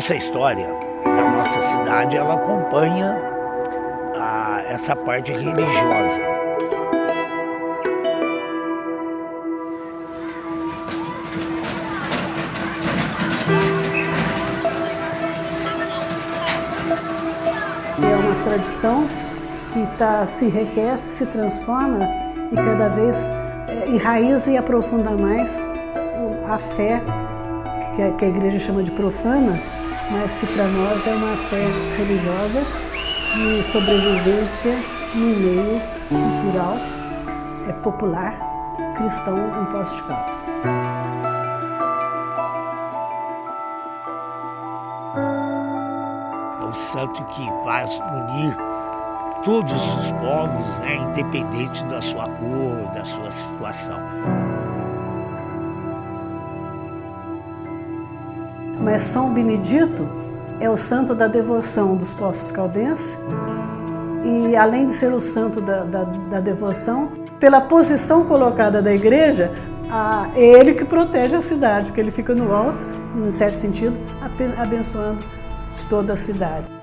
nossa história, a nossa cidade, ela acompanha a, essa parte religiosa. É uma tradição que tá, se enriquece, se transforma e cada vez é, enraiza e aprofunda mais a fé que a igreja chama de profana, mas que para nós é uma fé religiosa de sobrevivência no meio cultural, é popular, cristão em Poços de Caldas. É o santo que vai unir todos os povos, né, independente da sua cor, da sua situação. Mas São Benedito é o santo da devoção dos Poços Caldenses e além de ser o santo da, da, da devoção, pela posição colocada da igreja, a, é ele que protege a cidade, que ele fica no alto, em certo sentido, abençoando toda a cidade.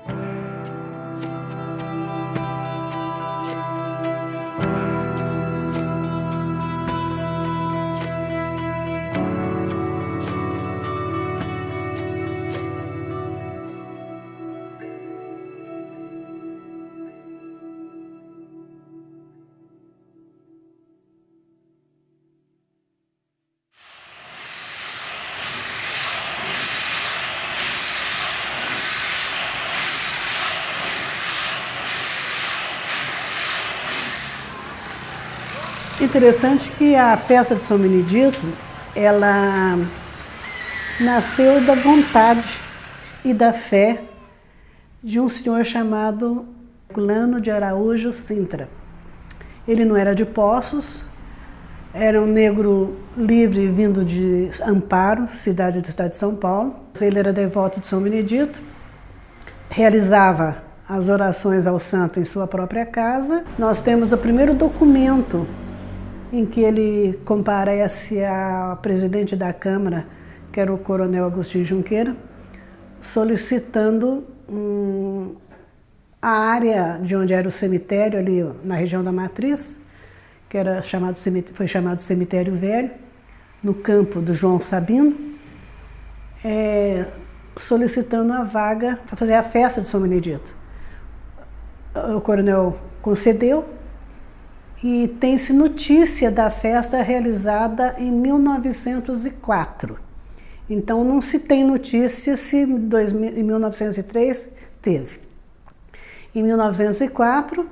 Interessante que a festa de São Benedito, ela nasceu da vontade e da fé de um senhor chamado Culano de Araújo Sintra. Ele não era de Poços, era um negro livre vindo de Amparo, cidade do estado de São Paulo. Ele era devoto de São Benedito, realizava as orações ao santo em sua própria casa. Nós temos o primeiro documento em que ele comparece ao presidente da Câmara, que era o coronel Agostinho Junqueira, solicitando a área de onde era o cemitério, ali na região da Matriz, que era chamado, foi chamado Cemitério Velho, no campo do João Sabino, é, solicitando a vaga para fazer a festa de São Benedito. O coronel concedeu, e tem-se notícia da festa realizada em 1904. Então não se tem notícia se em 1903 teve. Em 1904,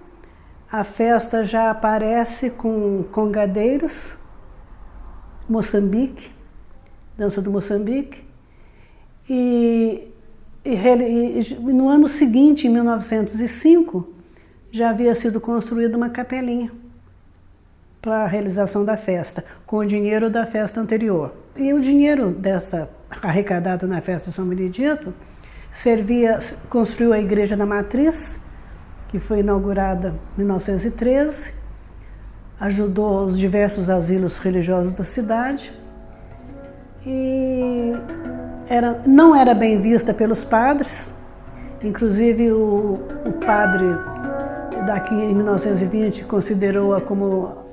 a festa já aparece com congadeiros, Moçambique, dança do Moçambique, e, e, e no ano seguinte, em 1905, já havia sido construída uma capelinha para a realização da festa, com o dinheiro da festa anterior. E o dinheiro dessa arrecadado na festa São Benedito servia, construiu a igreja da Matriz, que foi inaugurada em 1913, ajudou os diversos asilos religiosos da cidade e era, não era bem vista pelos padres, inclusive o, o padre daqui em 1920 considerou-a como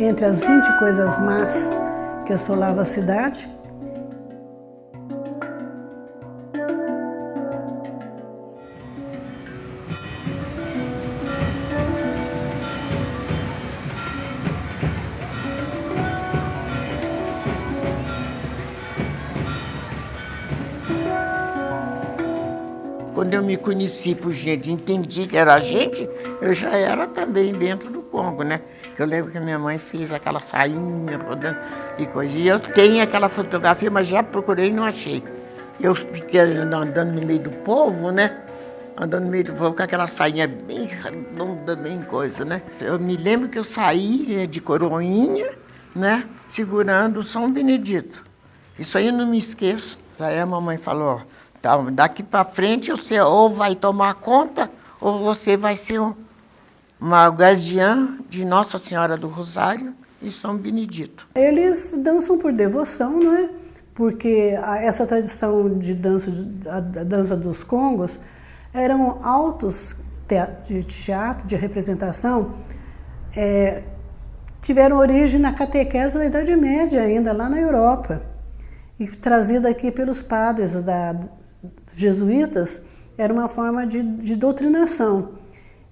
entre as 20 coisas más que assolavam a cidade, Quando eu me conheci por gente, entendi que era gente, eu já era também dentro do Congo, né? Eu lembro que minha mãe fez aquela sainha rodando e coisa. E eu tenho aquela fotografia, mas já procurei e não achei. Eu fiquei andando no meio do povo, né? Andando no meio do povo com aquela sainha bem redonda, bem coisa, né? Eu me lembro que eu saí né, de coroinha, né? Segurando o São Benedito. Isso aí eu não me esqueço. Aí a mamãe falou, então, daqui para frente você ou vai tomar conta ou você vai ser uma guardiã de Nossa Senhora do Rosário e São Benedito. Eles dançam por devoção, não é? porque essa tradição de dança, a dança dos congos, eram autos de teatro, de representação, é, tiveram origem na catequese da Idade Média ainda, lá na Europa. E trazida aqui pelos padres da, jesuítas, era uma forma de, de doutrinação.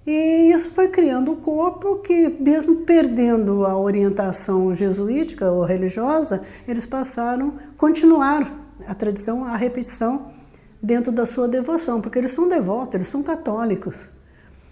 E isso foi criando um corpo que, mesmo perdendo a orientação jesuítica ou religiosa, eles passaram, continuaram a tradição, a repetição dentro da sua devoção, porque eles são devotos, eles são católicos.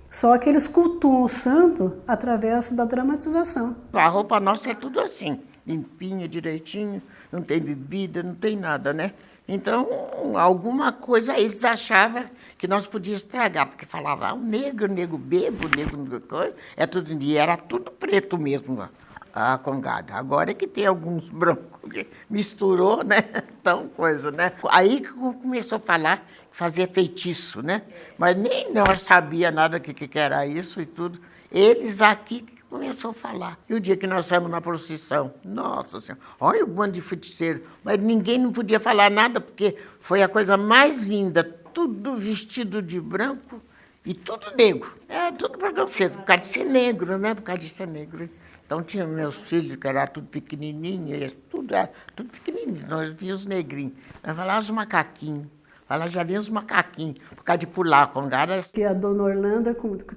Só que eles cultuam o santo através da dramatização. A roupa nossa é tudo assim, limpinha, direitinho, não tem bebida, não tem nada, né? Então, alguma coisa eles achavam que nós podíamos estragar, porque falava, ah, o negro, o negro bebo, o negro, coisa, é tudo, e era tudo preto mesmo a congada. Agora é que tem alguns brancos que misturou, né? Então, coisa, né? Aí que começou a falar, fazer feitiço, né? Mas nem nós sabia nada que, que era isso e tudo. Eles aqui começou a falar. E o dia que nós saímos na procissão, nossa senhora, olha o bando de feiticeiro. Mas ninguém não podia falar nada, porque foi a coisa mais linda, tudo vestido de branco e tudo negro. É tudo preconceito, por causa de ser negro, né? Por causa de ser negro. Então tinha meus filhos, que era tudo pequenininho, tudo era tudo pequenininho. Nós víamos os negrinhos. Nós falávamos os macaquinhos. Ela já vinha os macaquinhos, por causa de pular com garas. Que a dona Orlando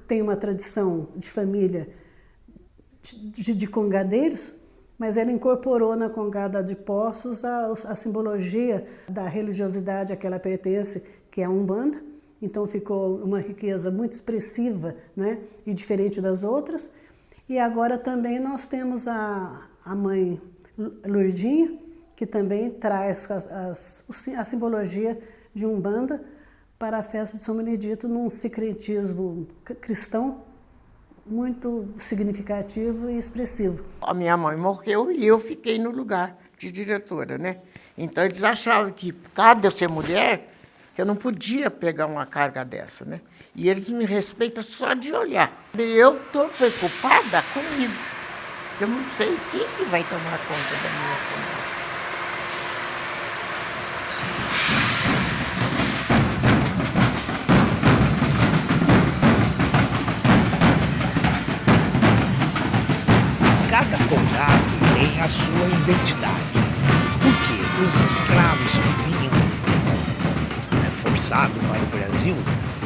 tem uma tradição de família de, de congadeiros, mas ela incorporou na congada de Poços a, a simbologia da religiosidade a que ela pertence, que é a Umbanda. Então ficou uma riqueza muito expressiva né, e diferente das outras. E agora também nós temos a, a mãe Lourdinha, que também traz as, as, a simbologia de Umbanda para a festa de São Benedito num secretismo cristão muito significativo e expressivo. A minha mãe morreu e eu fiquei no lugar de diretora, né? Então eles achavam que, por causa de eu ser mulher, eu não podia pegar uma carga dessa, né? E eles me respeitam só de olhar. Eu estou preocupada comigo. Eu não sei quem que vai tomar conta da minha família. A sua identidade. Porque os escravos que vinham né, forçados para o Brasil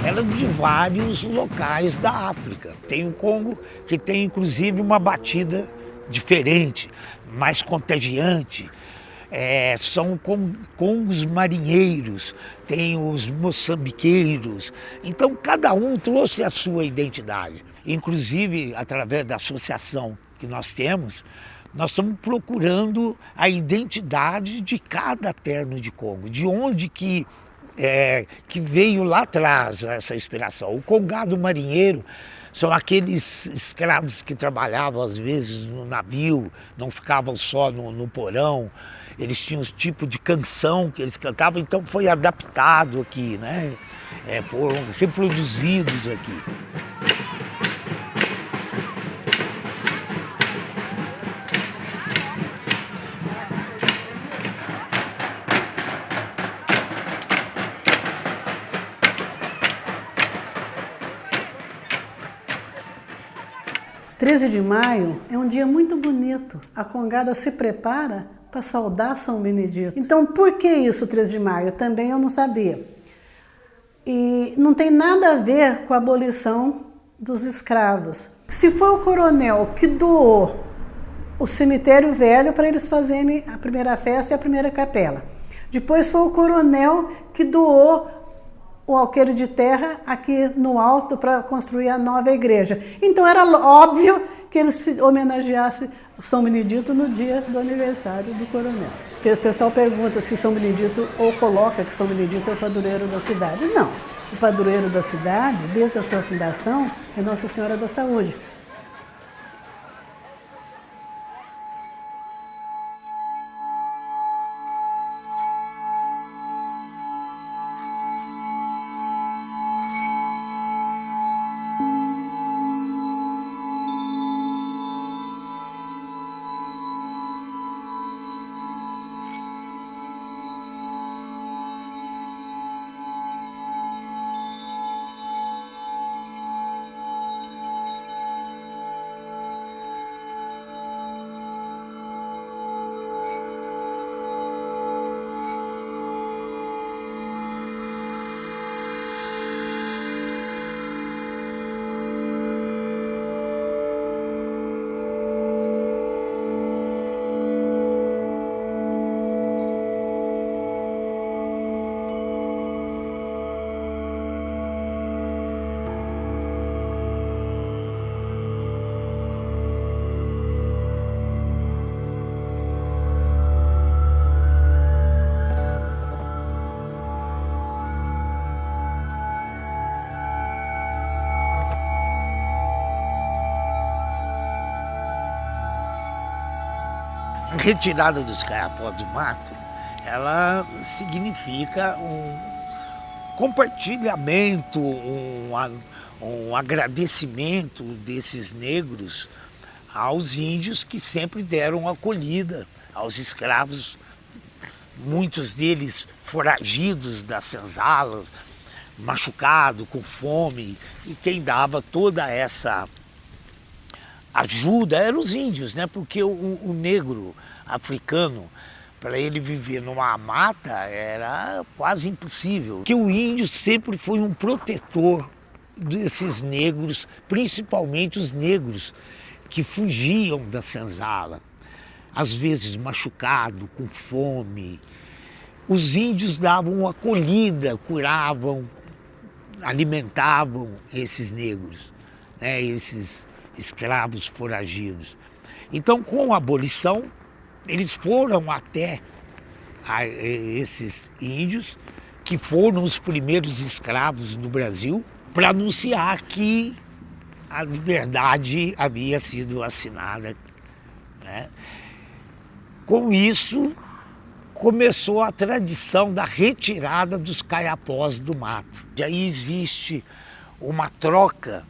eram de vários locais da África. Tem o Congo que tem inclusive uma batida diferente, mais contagiante. É, são congos marinheiros, tem os moçambiqueiros. Então cada um trouxe a sua identidade. Inclusive, através da associação que nós temos, nós estamos procurando a identidade de cada terno de Congo, de onde que, é, que veio lá atrás essa inspiração. O congado marinheiro são aqueles escravos que trabalhavam às vezes no navio, não ficavam só no, no porão, eles tinham um tipo de canção que eles cantavam, então foi adaptado aqui, né? É, foram reproduzidos aqui. « 13 de maio é um dia muito bonito. A Congada se prepara para saudar São Benedito. Então, por que isso, 13 de maio? Também eu não sabia. E não tem nada a ver com a abolição dos escravos. Se foi o coronel que doou o cemitério velho para eles fazerem a primeira festa e a primeira capela. Depois foi o coronel que doou o alqueire de terra aqui no alto para construir a nova igreja. Então era óbvio que eles homenageassem São Benedito no dia do aniversário do coronel. O pessoal pergunta se São Benedito ou coloca que São Benedito é o padroeiro da cidade. Não. O padroeiro da cidade, desde a sua fundação, é Nossa Senhora da Saúde. Retirada dos caiapós do mato, ela significa um compartilhamento, um, um agradecimento desses negros aos índios que sempre deram acolhida aos escravos, muitos deles foragidos das senzalas, machucado, com fome, e quem dava toda essa ajuda eram os índios, né? porque o, o negro africano, para ele viver numa mata, era quase impossível. Que o índio sempre foi um protetor desses negros, principalmente os negros que fugiam da senzala, às vezes machucado, com fome. Os índios davam acolhida, curavam, alimentavam esses negros, né, esses escravos foragidos. Então, com a abolição, eles foram até a, esses índios, que foram os primeiros escravos no Brasil, para anunciar que a liberdade havia sido assinada. Né? Com isso, começou a tradição da retirada dos caiapós do mato. E aí existe uma troca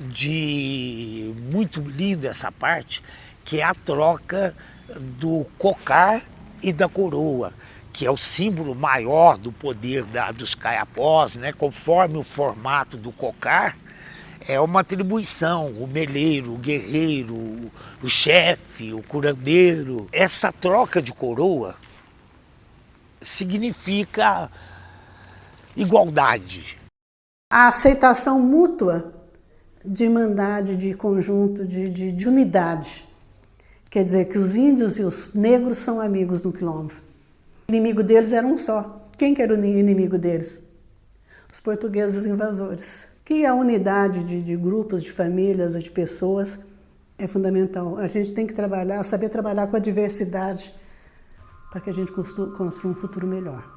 de muito linda essa parte, que é a troca do cocar e da coroa, que é o símbolo maior do poder da, dos caiapós, né? conforme o formato do cocar, é uma atribuição, o meleiro, o guerreiro, o chefe, o curandeiro. Essa troca de coroa significa igualdade. A aceitação mútua de irmandade, de conjunto, de, de, de unidade. Quer dizer que os índios e os negros são amigos no quilombo. O inimigo deles era um só. Quem que era o inimigo deles? Os portugueses invasores. Que a unidade de, de grupos, de famílias, de pessoas é fundamental. A gente tem que trabalhar, saber trabalhar com a diversidade para que a gente construa um futuro melhor.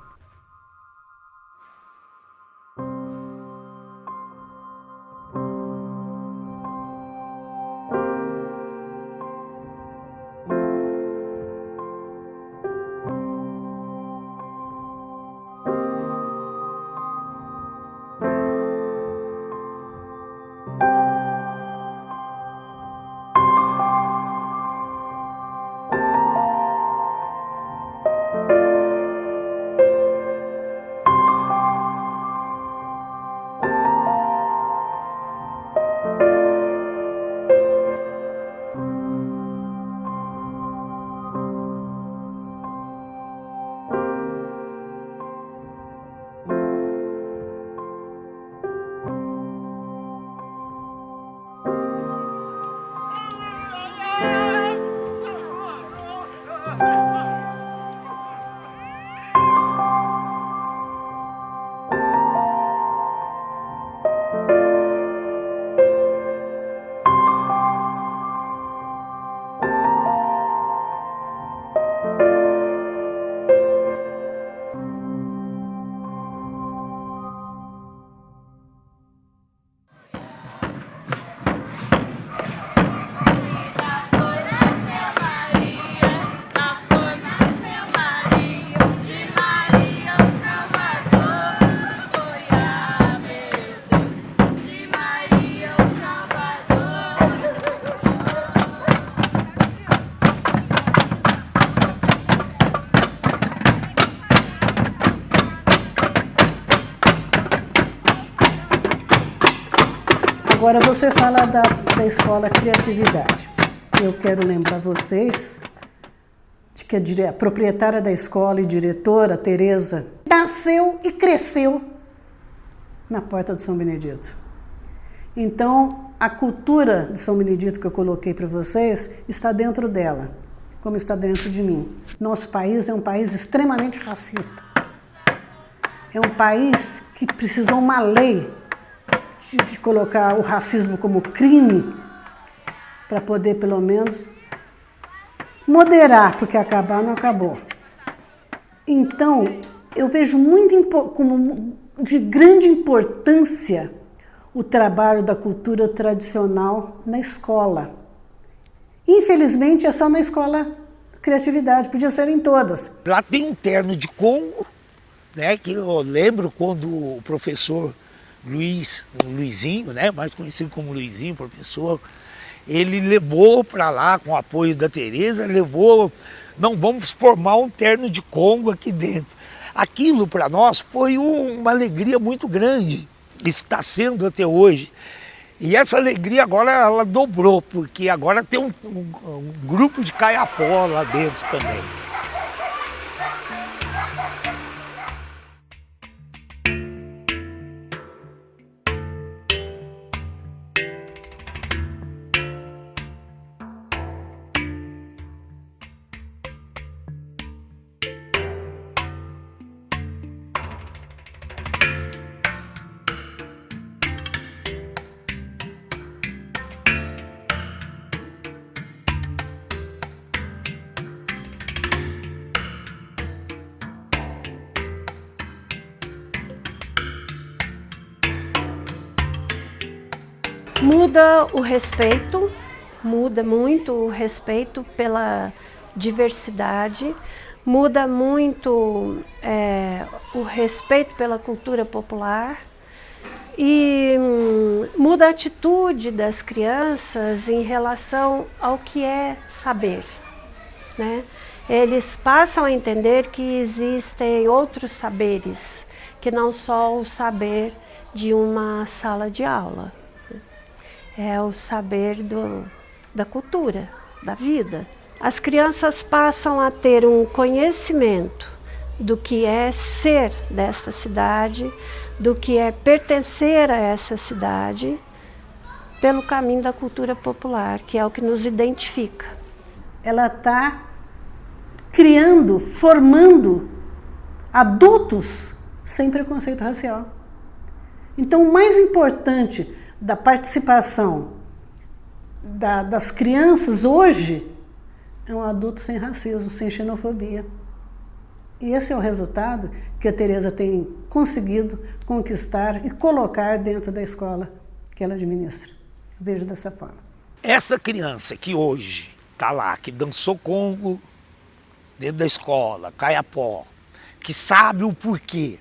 Agora você fala da, da escola Criatividade. Eu quero lembrar vocês de que a, a proprietária da escola e diretora, Tereza, nasceu e cresceu na porta de São Benedito. Então, a cultura de São Benedito que eu coloquei para vocês está dentro dela, como está dentro de mim. Nosso país é um país extremamente racista. É um país que precisou uma lei de colocar o racismo como crime para poder pelo menos moderar, porque acabar não acabou. Então, eu vejo muito como de grande importância o trabalho da cultura tradicional na escola. Infelizmente, é só na escola criatividade, podia ser em todas. Lá tem um terno de Congo, né, que eu lembro quando o professor Luiz, o Luizinho, né, mais conhecido como Luizinho, professor, ele levou para lá, com o apoio da Tereza, levou, não, vamos formar um terno de Congo aqui dentro. Aquilo para nós foi um, uma alegria muito grande, está sendo até hoje. E essa alegria agora ela dobrou, porque agora tem um, um, um grupo de caiapó lá dentro também. Muda o respeito, muda muito o respeito pela diversidade, muda muito é, o respeito pela cultura popular e hum, muda a atitude das crianças em relação ao que é saber. Né? Eles passam a entender que existem outros saberes, que não só o saber de uma sala de aula é o saber do, da cultura, da vida. As crianças passam a ter um conhecimento do que é ser desta cidade, do que é pertencer a essa cidade, pelo caminho da cultura popular, que é o que nos identifica. Ela está criando, formando adultos sem preconceito racial. Então, o mais importante da participação da, das crianças hoje é um adulto sem racismo, sem xenofobia. E esse é o resultado que a Tereza tem conseguido conquistar e colocar dentro da escola que ela administra. Eu vejo dessa forma. Essa criança que hoje está lá, que dançou Congo dentro da escola, Caiapó, que sabe o porquê,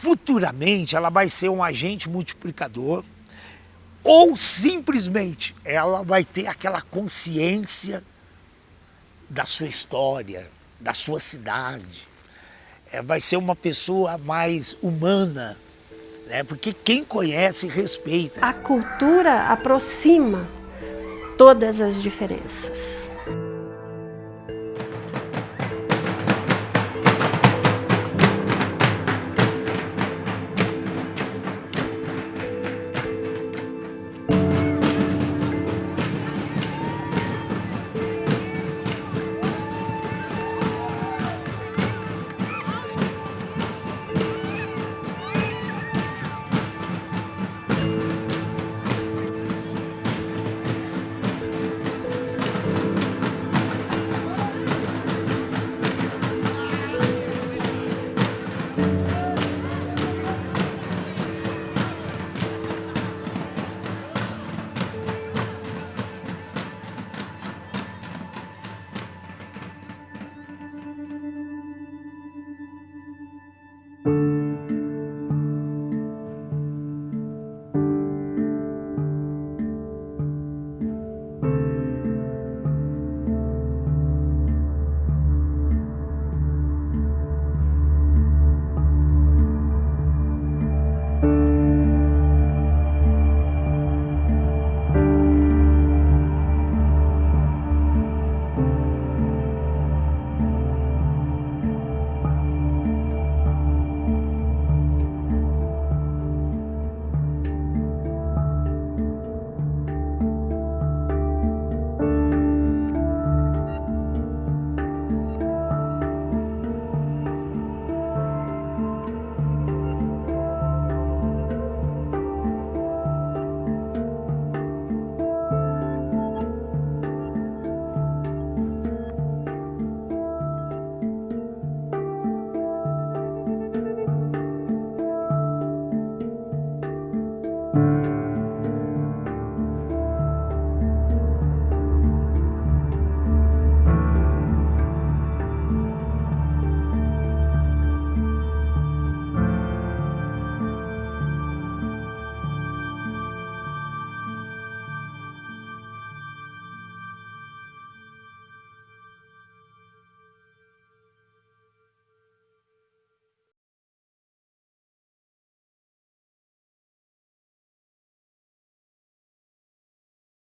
futuramente ela vai ser um agente multiplicador ou simplesmente ela vai ter aquela consciência da sua história, da sua cidade. É, vai ser uma pessoa mais humana, né? porque quem conhece respeita. A cultura aproxima todas as diferenças.